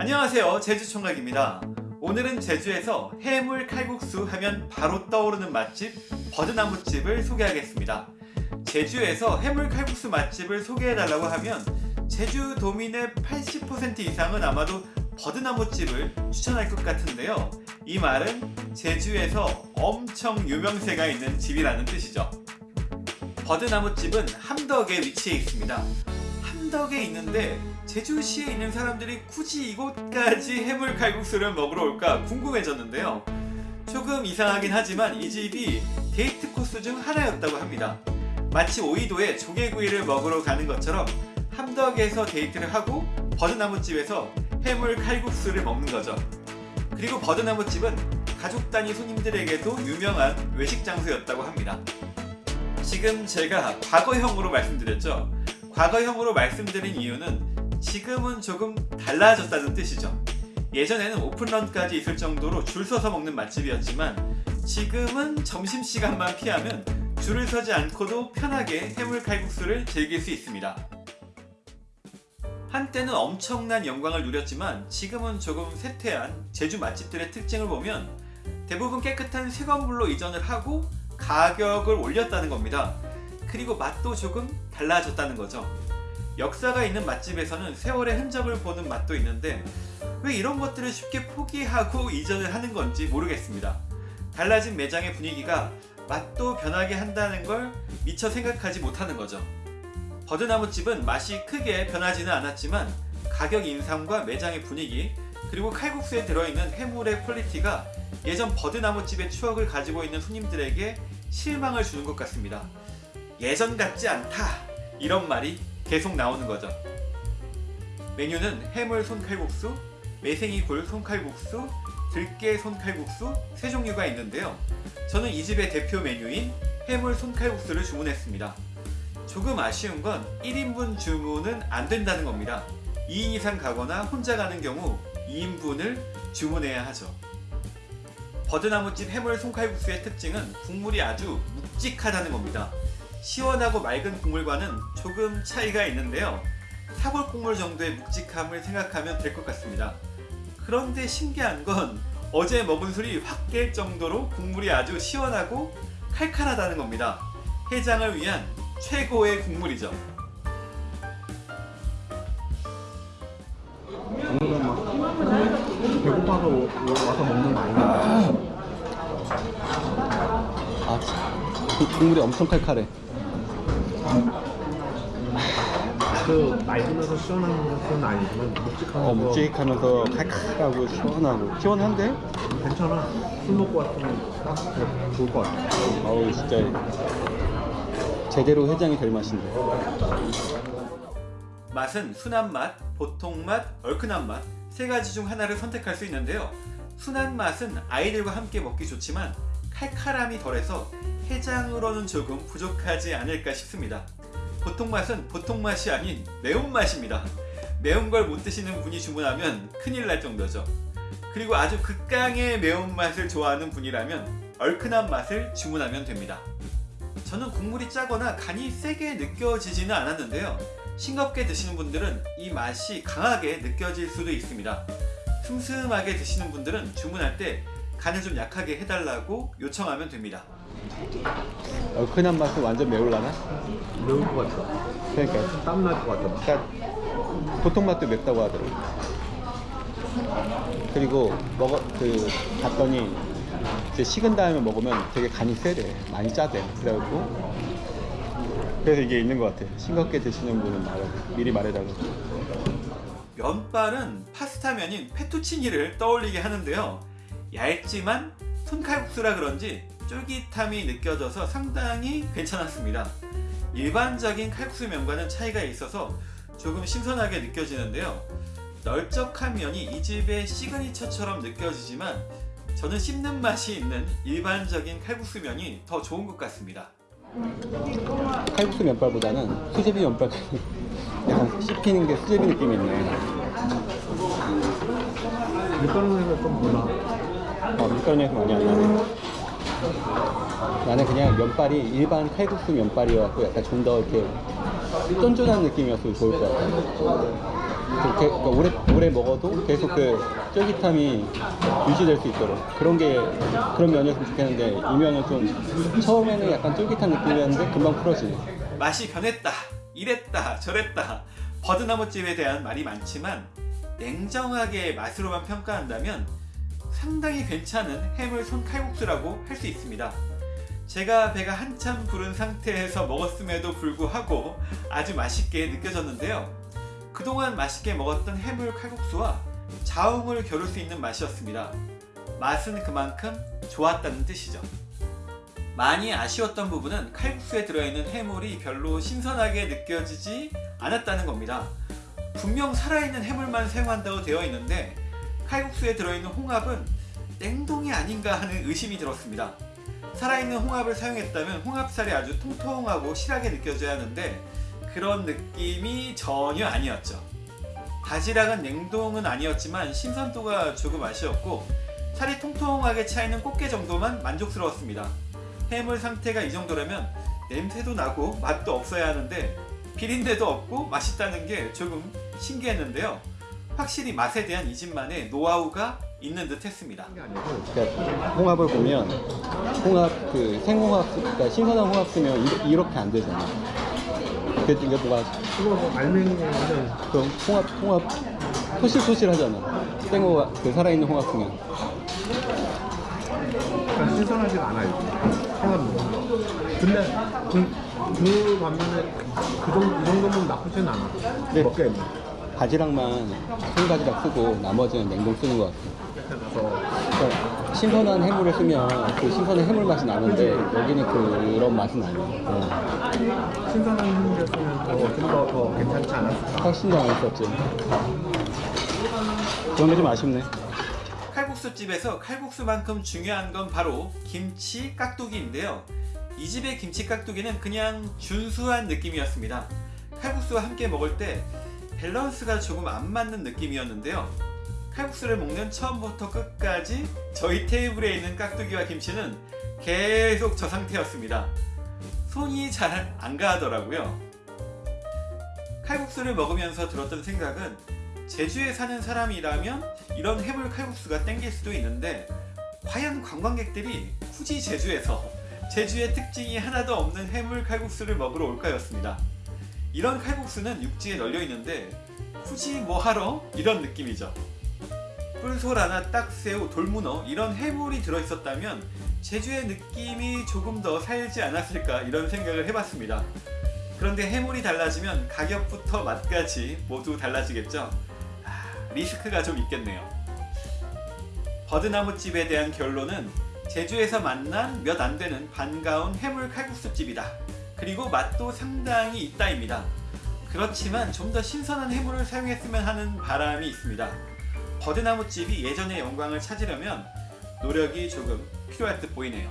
안녕하세요. 제주총각입니다. 오늘은 제주에서 해물 칼국수 하면 바로 떠오르는 맛집 버드나무집을 소개하겠습니다. 제주에서 해물 칼국수 맛집을 소개해달라고 하면 제주 도민의 80% 이상은 아마도 버드나무집을 추천할 것 같은데요. 이 말은 제주에서 엄청 유명세가 있는 집이라는 뜻이죠. 버드나무집은 함덕에 위치해 있습니다. 함덕에 있는데 제주시에 있는 사람들이 굳이 이곳까지 해물 칼국수를 먹으러 올까 궁금해졌는데요. 조금 이상하긴 하지만 이 집이 데이트 코스 중 하나였다고 합니다. 마치 오이도에 조개구이를 먹으러 가는 것처럼 함덕에서 데이트를 하고 버드나무집에서 해물 칼국수를 먹는 거죠. 그리고 버드나무집은 가족 단위 손님들에게도 유명한 외식 장소였다고 합니다. 지금 제가 과거형으로 말씀드렸죠. 과거형으로 말씀드린 이유는 지금은 조금 달라졌다는 뜻이죠. 예전에는 오픈런까지 있을 정도로 줄 서서 먹는 맛집이었지만 지금은 점심시간만 피하면 줄을 서지 않고도 편하게 해물 칼국수를 즐길 수 있습니다. 한때는 엄청난 영광을 누렸지만 지금은 조금 쇠퇴한 제주 맛집들의 특징을 보면 대부분 깨끗한 새 건물로 이전을 하고 가격을 올렸다는 겁니다. 그리고 맛도 조금 달라졌다는 거죠. 역사가 있는 맛집에서는 세월의 흔적을 보는 맛도 있는데 왜 이런 것들을 쉽게 포기하고 이전을 하는 건지 모르겠습니다. 달라진 매장의 분위기가 맛도 변하게 한다는 걸 미처 생각하지 못하는 거죠. 버드나무집은 맛이 크게 변하지는 않았지만 가격 인상과 매장의 분위기 그리고 칼국수에 들어있는 해물의 quality가 예전 버드나무집의 추억을 가지고 있는 손님들에게 실망을 주는 것 같습니다. 예전 같지 않다 이런 말이 계속 나오는 거죠. 메뉴는 해물 손칼국수, 매생이 굴 손칼국수, 들깨 손칼국수 세 종류가 있는데요. 저는 이 집의 대표 메뉴인 해물 손칼국수를 주문했습니다. 조금 아쉬운 건 1인분 주문은 안 된다는 겁니다. 2인 이상 가거나 혼자 가는 경우 2인분을 주문해야 하죠. 버드나무집 해물 손칼국수의 특징은 국물이 아주 묵직하다는 겁니다 시원하고 맑은 국물과는 조금 차이가 있는데요. 사골 국물 정도의 묵직함을 생각하면 될 것 같습니다. 그런데 신기한 건 어제 먹은 술이 확 깰 정도로 국물이 아주 시원하고 칼칼하다는 겁니다. 해장을 위한 최고의 국물이죠. 배고파서 와서 먹는 거 아닌가? 아, 국물이 엄청 칼칼해. 그 맑으면서 시원한 것은 아니지만 묵직하면서 어, 묵직하면서 칼칼하고 시원하고. 시원한데? 괜찮아. 술 먹고 왔으면 딱 좋을 것 같아. 어우 진짜. 제대로 해장이 될 맛인데. 맛은 순한 맛, 보통 맛, 얼큰한 맛 세 가지 중 하나를 선택할 수 있는데요. 순한 맛은 아이들과 함께 먹기 좋지만 칼칼함이 덜해서 해장으로는 조금 부족하지 않을까 싶습니다. 보통 맛은 보통 맛이 아닌 매운맛입니다. 매운 걸 못 드시는 분이 주문하면 큰일 날 정도죠. 그리고 아주 극강의 매운맛을 좋아하는 분이라면 얼큰한 맛을 주문하면 됩니다. 저는 국물이 짜거나 간이 세게 느껴지지는 않았는데요. 싱겁게 드시는 분들은 이 맛이 강하게 느껴질 수도 있습니다. 슴슴하게 드시는 분들은 주문할 때 간을 좀 약하게 해달라고 요청하면 됩니다 얼큰한 맛은 완전 매울라나? 매울 것 같아 그러니까, 땀 날 것 같아 그러니까 보통 맛도 맵다고 하더라고. 그리고 먹어 그 봤더니 이제 식은 다음에 먹으면 되게 간이 세대, 많이 짜대. 그래갖고 그래서 이게 있는 것 같아. 싱겁게 드시는 분은 말해 미리 말해달라고. 면발은 파스타면인 페투치니를 떠올리게 하는데요 얇지만 손칼국수라 그런지 쫄깃함이 느껴져서 상당히 괜찮았습니다 일반적인 칼국수 면과는 차이가 있어서 조금 신선하게 느껴지는데요 널쩍한 면이 이 집의 시그니처처럼 느껴지지만 저는 씹는 맛이 있는 일반적인 칼국수 면이 더 좋은 것 같습니다 칼국수 면발보다는 수제비 면발 약간 씹히는 게 수제비 느낌이 있네. 밀가루에서 좀 몰라 어, 밀가루 냄새 많이 안 나네. 나는 그냥 면발이 일반 칼국수 면발이어갖고 약간 좀 더 이렇게 쫀쫀한 느낌이었으면 좋을 것 같아. 그, 게- 그러니까 오래 오래 먹어도 계속 그 쫄깃함이 유지될 수 있도록 그런 게 그런 면이었으면 좋겠는데 이 면은 좀 처음에는 약간 쫄깃한 느낌이었는데 금방 풀어지네. 맛이 변했다, 이랬다, 저랬다. 버드나무집에 대한 말이 많지만 냉정하게 맛으로만 평가한다면 상당히 괜찮은 해물 손칼국수라고 할 수 있습니다. 제가 배가 한참 부른 상태에서 먹었음에도 불구하고 아주 맛있게 느껴졌는데요. 그동안 맛있게 먹었던 해물 칼국수와 자웅을 겨룰 수 있는 맛이었습니다. 맛은 그만큼 좋았다는 뜻이죠. 많이 아쉬웠던 부분은 칼국수에 들어있는 해물이 별로 신선하게 느껴지지 않았다는 겁니다. 분명 살아있는 해물만 사용한다고 되어 있는데 칼국수에 들어있는 홍합은 냉동이 아닌가 하는 의심이 들었습니다. 살아있는 홍합을 사용했다면 홍합살이 아주 통통하고 실하게 느껴져야 하는데 그런 느낌이 전혀 아니었죠. 바지락은 냉동은 아니었지만 신선도가 조금 아쉬웠고 살이 통통하게 차있는 꽃게 정도만 만족스러웠습니다. 해물 상태가 이 정도라면 냄새도 나고 맛도 없어야 하는데 비린내도 없고 맛있다는 게 조금 신기했는데요. 확실히 맛에 대한 이 집만의 노하우가 있는 듯 했습니다. 그러니까 홍합을 보면 홍합 그 생홍합 쓰- 그러니까 신선한 홍합 쓰면 이- 이렇게 안 되잖아. 그 이게 뭐가 그거 뭐 알맹이는 그 홍합 홍합 토실토실하잖아. 생홍합 그 살아있는 홍합 쓰면. 그러니까 신선하지가 않아요. 먹으면. 근데 그, 그 반면에 그 정도, 이 정도면 나쁘진 않아. 네. 먹기에는. 바지락만 생바지락 쓰고 나머지는 냉동 쓰는 것 같아. 이렇게 나서 그러니까 신선한 해물을 쓰면 그 신선한 해물 맛이 나는데 여기는 그런 맛은 아니야. 어. 신선한 해물이었으면 좀더 더 괜찮지 않았을까? 훨씬 더 맛있었지. 그런 게 좀 아쉽네. 칼국수 집에서 칼국수만큼 중요한 건 바로 김치 깍두기인데요. 이 집의 김치 깍두기는 그냥 준수한 느낌이었습니다. 칼국수와 함께 먹을 때 밸런스가 조금 안 맞는 느낌이었는데요. 칼국수를 먹는 처음부터 끝까지 저희 테이블에 있는 깍두기와 김치는 계속 저 상태였습니다. 손이 잘 안 가더라고요. 칼국수를 먹으면서 들었던 생각은 제주에 사는 사람이라면 이런 해물 칼국수가 땡길 수도 있는데 과연 관광객들이 굳이 제주에서 제주의 특징이 하나도 없는 해물 칼국수를 먹으러 올까였습니다. 이런 칼국수는 육지에 널려 있는데 굳이 뭐 하러 이런 느낌이죠. 뿔소라나 딱새우, 돌문어 이런 해물이 들어있었다면 제주의 느낌이 조금 더 살지 않았을까 이런 생각을 해봤습니다. 그런데 해물이 달라지면 가격부터 맛까지 모두 달라지겠죠. 아, 리스크가 좀 있겠네요. 버드나무집에 대한 결론은 제주에서 만난 몇 안 되는 반가운 해물 칼국수집이다. 그리고 맛도 상당히 있다입니다. 그렇지만 좀 더 신선한 해물을 사용했으면 하는 바람이 있습니다. 버드나무집이 예전의 영광을 찾으려면 노력이 조금 필요할 듯 보이네요.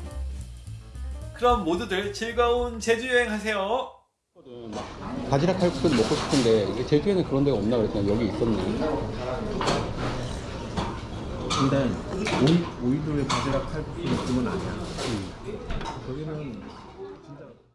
그럼 모두들 즐거운 제주 여행 하세요. 바지락 칼국수를 먹고 싶은데 이게 제주에는 그런 데가 없나 그랬더니 여기 있었네. 근데 오이, 오이도의 바지락 칼국수 느낌은 아니야. 거기는